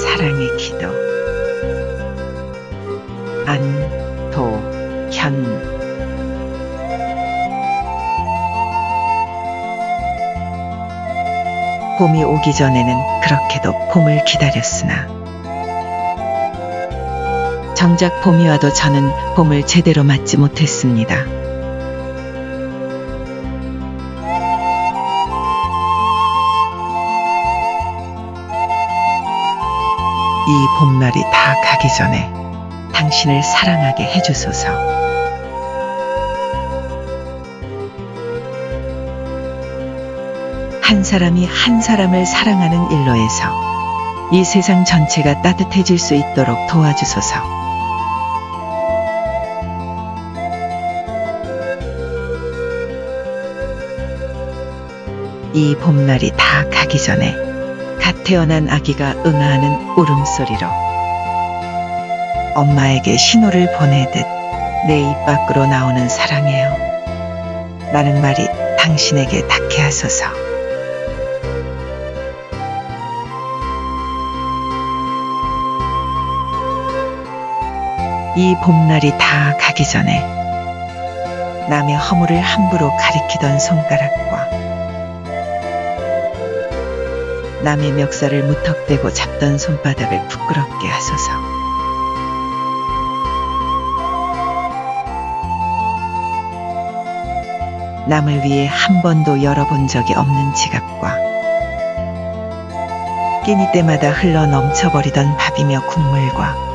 사랑의 기도 안도현 봄이 오기 전에는 그렇게도 봄을 기다렸으나 정작 봄이 와도 저는 봄을 제대로 맞지 못했습니다. 이 봄날이 다 가기 전에 당신을 사랑하게 해주소서. 한 사람이 한 사람을 사랑하는 일로에서 이 세상 전체가 따뜻해질 수 있도록 도와주소서. 이 봄날이 다 가기 전에 갓 태어난 아기가 응아하는 울음소리로 엄마에게 신호를 보내듯 내 입 밖으로 나오는 사랑해요. 라는 말이 당신에게 닿게 하소서. 이 봄날이 다 가기 전에 남의 허물을 함부로 가리키던 손가락과 남의 멱살을 무턱대고 잡던 손바닥을 부끄럽게 하소서. 남을 위해 한 번도 열어본 적이 없는 지갑과 끼니 때마다 흘러 넘쳐버리던 밥이며 국물과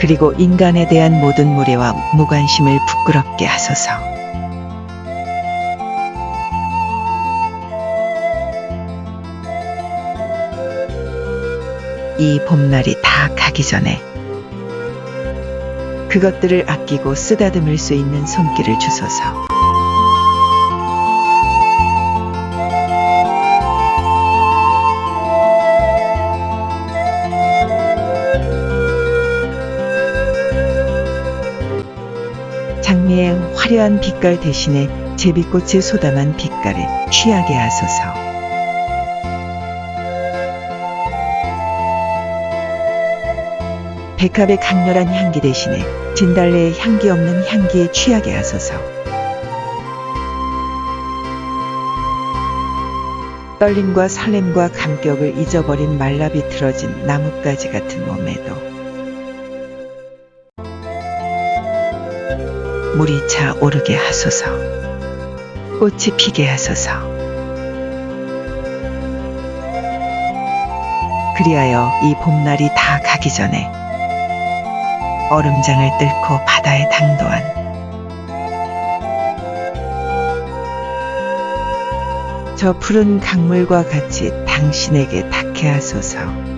그리고 인간에 대한 모든 무례와 무관심을 부끄럽게 하소서. 이 봄날이 다 가기 전에 그것들을 아끼고 쓰다듬을 수 있는 손길을 주소서. 장미의 화려한 빛깔 대신에 제비꽃의 소담한 빛깔을 취하게 하소서. 백합의 강렬한 향기 대신에 진달래의 향기 없는 향기에 취하게 하소서. 떨림과 설렘과 감격을 잊어버린 말라 비틀어진 나뭇가지 같은 몸에도 물이 차 오르게 하소서. 꽃이 피게 하소서. 그리하여 이 봄날이 다 가기 전에 얼음장을 뚫고 바다에 당도한 저 푸른 강물과 같이 당신에게 닿게 하소서.